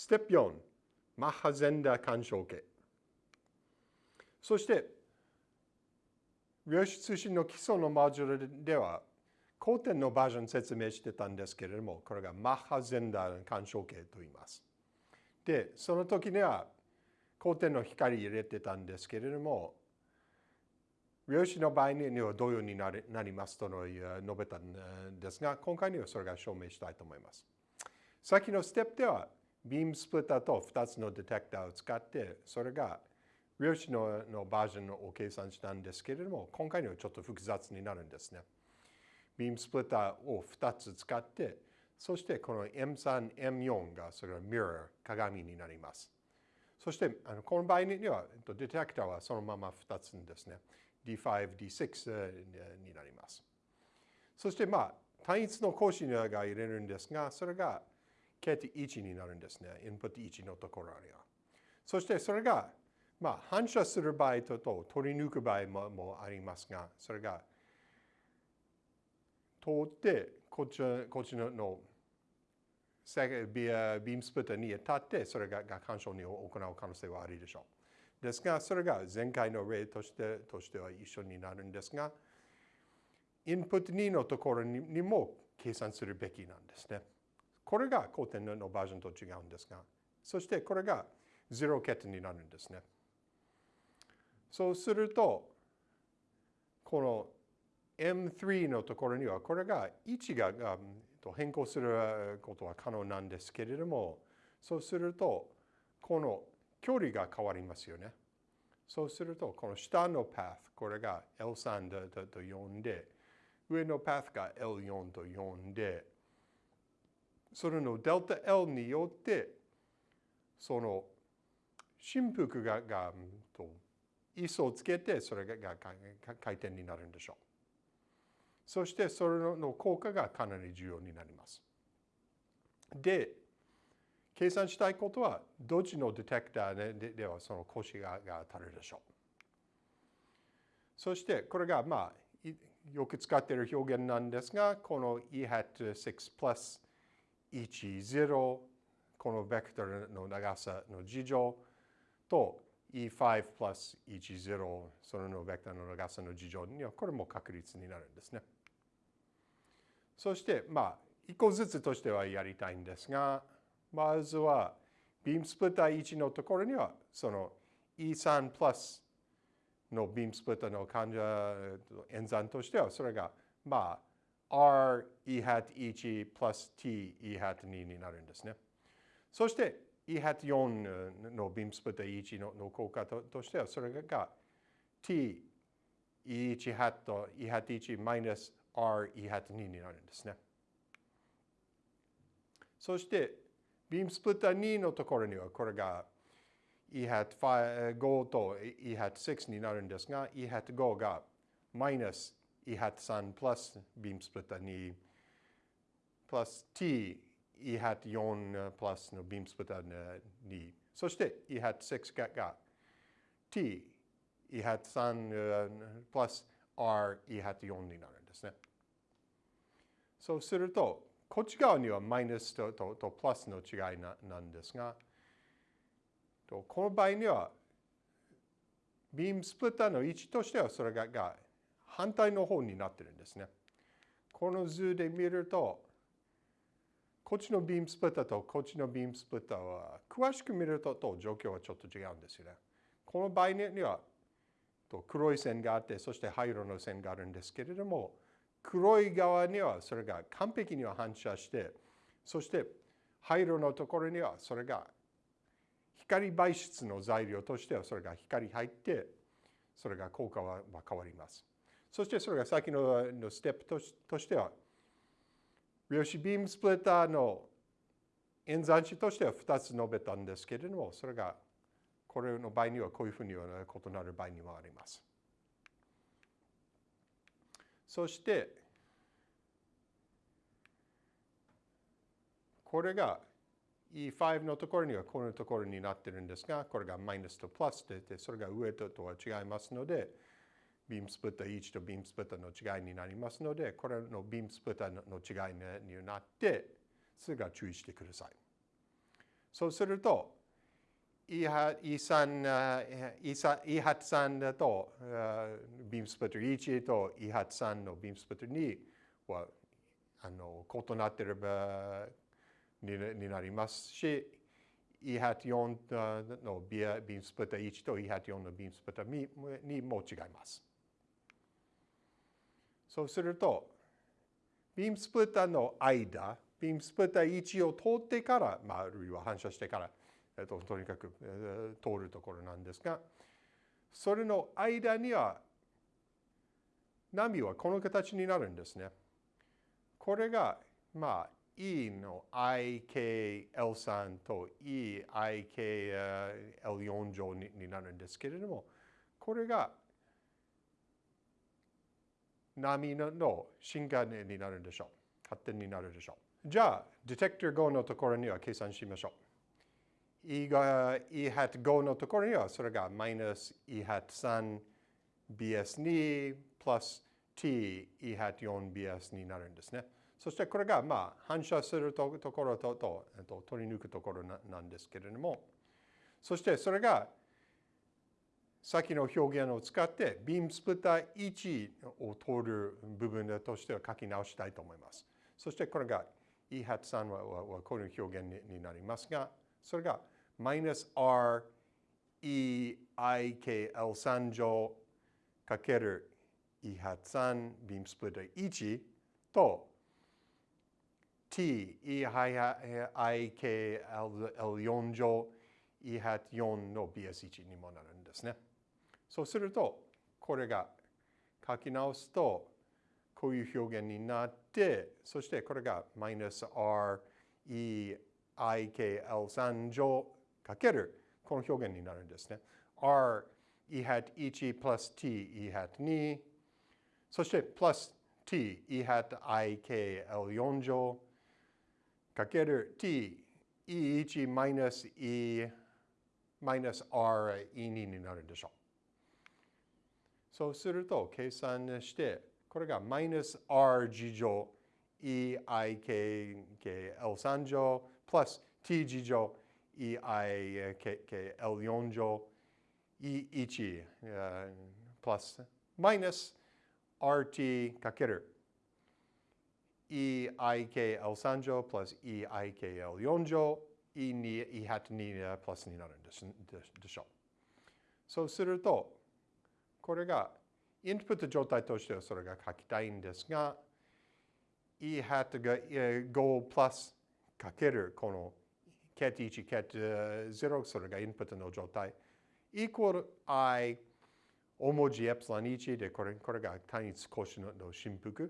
ステップ4、マッハゼンダー干渉形。そして、量子通信の基礎のモジュールでは、後天のバージョン説明してたんですけれども、これがマッハゼンダー干渉形と言います。で、その時には、後天の光入れてたんですけれども、量子の場合には同様になりますと述べたんですが、今回にはそれが証明したいと思います。先のステップでは、ビームスプリッターと2つのディテクターを使って、それが量子ののバージョンを計算したんですけれども、今回にはちょっと複雑になるんですね。ビームスプリッターを2つ使って、そしてこの M3、M4 がそれはミラー、鏡になります。そしてあのこの場合には、ディテクターはそのまま2つですね。D5、D6 になります。そしてまあ、単一の格子が入れるんですが、それが形1になるんですね。インプット1のところには。そしてそれが、まあ、反射する場合とと取り抜く場合ももありますが、それが通ってこっちこっちののビームスプッターに立って、それがが干渉に行う可能性はあるでしょう。ですが、それが前回の例としてとしては一緒になるんですが、インプット2のところにも計算するべきなんですね。これが後天のバージョンと違うんですが、そしてこれが0桁になるんですね。そうすると、この M3 のところには、これが位置が変更することは可能なんですけれども、そうすると、この距離が変わりますよね。そうすると、この下のパス、これが L3 と呼んで、上のパスが L4 と呼んで、それのデルタ L によって、その振幅ががと位相をつけて、それが回転になるんでしょう。そしてそれの効果がかなり重要になります。で、計算したいことは、どっちのディテクターでではその腰がが当たるでしょう。そして、これがまあ、よく使っている表現なんですが、この E hat 6 plus 10このベクトルの長さの事乗と E5 プラス10そのベクトルの長さの事乗にはこれも確率になるんですね。そしてまあ一個ずつとしてはやりたいんですがまずはビームスプリッター1のところにはその E3 プラスのビームスプリッターの患者演算としてはそれがまあ r e hat 1 plus t e hat 2になるんですね。そして e hat 4のビームスプリッター1の効果としてはそれが t e 1 hat と e hat 1 minus r e hat 2になるんですね。そしてビームスプリッター2のところにはこれが e hat 5と e hat 6になるんですが e hat 5が minus hat 3 plus beam splitter 2 plus t E hat 4 plus の beam splitter 2そして E hat 6が t E hat 3 plus r E hat 4になるんですね。そうすると、こっち側にはマイナスとととプラスの違いななんですが、この場合には、ビームスプリッターの位置としてはそれがが反対の方になってるんですね。この図で見ると、こっちのビームスプリッターとこっちのビームスプリッターは、詳しく見るとと状況はちょっと違うんですよね。この場合には、黒い線があって、そして灰色の線があるんですけれども、黒い側にはそれが完璧には反射して、そして灰色のところにはそれが光媒質の材料としてはそれが光入って、それが効果は変わります。そしてそれが先ののステップととしては、量子ビームスプリッターの演算子としては2つ述べたんですけれども、それがこれの場合にはこういうふうには異なる場合にもあります。そして、これが E5 のところにはこのところになってるんですが、これがマイナスとプラスで、それが上ととは違いますので、ビームスプッター1とビームスプッターの違いになりますので、これのビームスプッターの違いになって、それが注意してください。そうすると、E 3、E 発3だと、ビームスプリット1と E 発3のビームスプリット2はあの異なっていればにになりますし、E 発4のビームスプリット1と E 発4のビームスプリット2も違います。そうすると、ビームスプリッターの間、ビームスプリッター1を通ってから、まあ、あるいは反射してから、えっと、とにかく、えー、通るところなんですが、それの間には、波はこの形になるんですね。これが、まあ、E の IKL3 と EIKL4 乗になるんですけれども、これが波の進化になるでしょう。発展になるでしょう。じゃあ、ディテクター5のところには計算しましょう。E が E ハット5のところにはそれがマイナス E ハット 3BS2 プラス T E ハット 4BS になるんですね。そしてこれがまあ反射するところととと取り抜くところなんですけれども、そしてそれが先の表現を使ってビームスプリッター1を通る部分としては書き直したいと思います。そしてこれが E ハット3ははこういう表現になりますが、それがマイナス R EIKL3 乗かける E ハット3ビームスプリッター1と T EIKL4 乗 E ハット4の BS1 にもなるんですね。そうすると、これが書き直すと、こういう表現になって、そしてこれがマイナス R E I K L3 乗かけるこの表現になるんですね。R E hat 1 plus T E hat 2そしてプラス T E hat I K L4 乗かける T E1 マイナス E マイナス R E2 になるでしょう。そうすると計算して、これがマイナス r 次乗 EIKKL3 乗プラス t 次乗 EIKKL4 乗 E1 プラスマイナス RT かける EIKL3 乗プラス EIKL4 乗 E2 E ハット2プラスになるんでしょう。そうすると、これがインプット状態としてはそれが書きたいんですが、E ハットが5プラスかけるこの cat1、cat0 それがインプットの状態。イコール i 大文字エプシロン1でこれこれが単一格子の振幅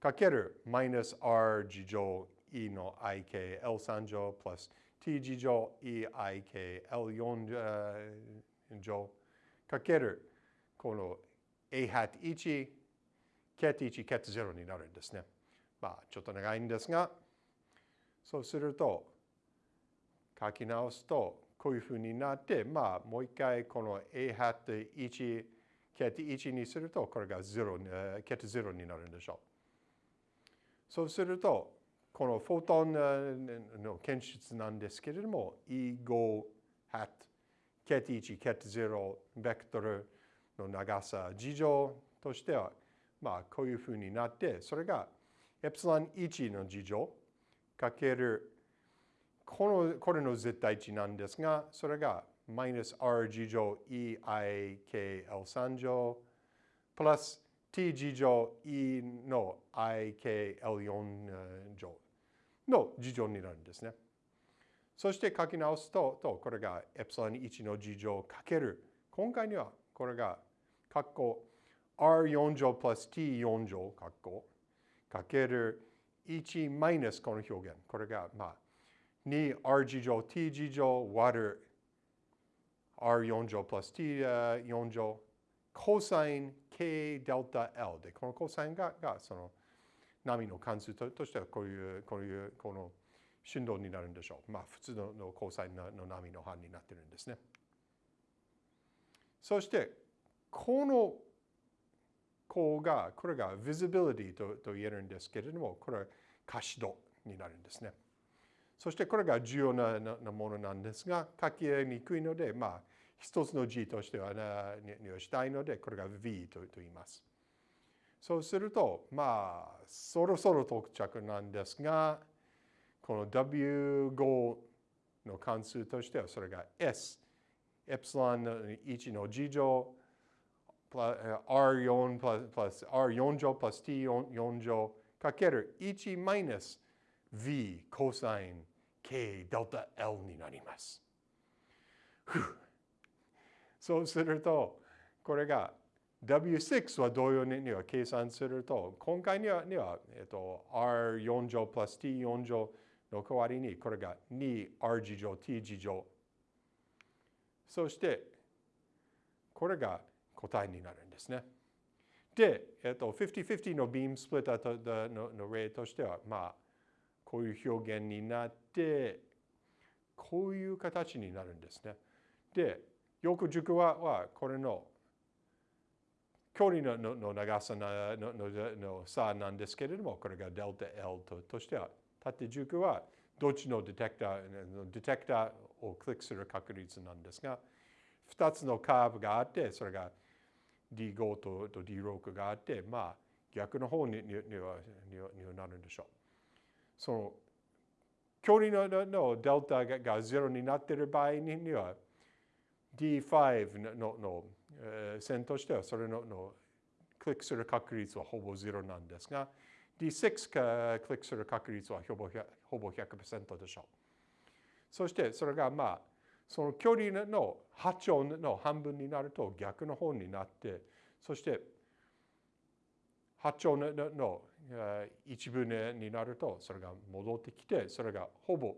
かけるマイナス r 次乗 e の ikl3 乗プラス t 次乗 eikl4 乗かけるこの a hat 1、cat 1、cat 0になるんですね。まあ、ちょっと長いんですが、そうすると、書き直すと、こういうふうになって、まあ、もう一回この a hat 1、cat 1にすると、これが0、cat 0になるんでしょう。そうすると、このフォトンの検出なんですけれども、E5 hat cat 1、cat 0、ベクトル、の長さ事情としては、まあ、こういうふうになって、それがエプシロン1の事情かけるこのこれの絶対値なんですが、それがマイナス r 事乗 eikl3 乗プラス t 事乗 e の ikl4 乗の事乗になるんですね。そして書き直すと、とこれがエプシロン1の事乗かける。今回にはこれが括弧 R4 乗 plus T4 乗括弧かける1マイナスこの表現。これがまあ 2R 次乗 T 次乗割る R4 乗 plus T4 乗コサイン K デルタ L でこのコサインががその波の関数ととしてはこういうこういうこの振動になるんでしょう。まあ普通ののコサインの波の範になってるんですね。そしてこの項が、これが visibility とと言えるんですけれども、これは可視度になるんですね。そしてこれが重要ななものなんですが、書きにくいので、まあ、一つの字としてはにはしたいので、これが V と言います。そうすると、まあ、そろそろ到着なんですが、この W5 の関数としては、それが S、エプシロン1の次乗、R4 プラス R4 乗プラス T4 乗かける1マイナス V コサイン K デルタ L になります。そうすると、これが W6 は同様には計算すると、今回にはには、えっと、R4 乗プラス T4 乗の代わりに、これが 2R 次乗 T 次乗。そして、これが答えになるんですね。で、えっと、50-50のビームスプリッターのの例としては、まあ、こういう表現になって、こういう形になるんですね。で、よく塾ははこれの距離のの長さののの差なんですけれども、これがデルタ L ととしては、縦軸はどっちのディテクター、ディテクターをクリックする確率なんですが、2つのカーブがあって、それが D5 とと D6 があって、まあ逆の方ににはにはにはなるんでしょう。その距離ののデルタがが0になっている場合には D5 のの、えー、線としてはそれののクリックする確率はほぼ0なんですが D6 かクリックする確率はほぼほぼ100%でしょう。そしてそれがまあその距離の波長の半分になると逆の方になって、そして波長のの一分になるとそれが戻ってきて、それがほぼ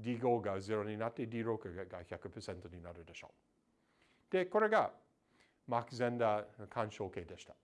D5 が0になって D6 が100%になるでしょう。で、これがマーク・ゼンダー干渉形でした。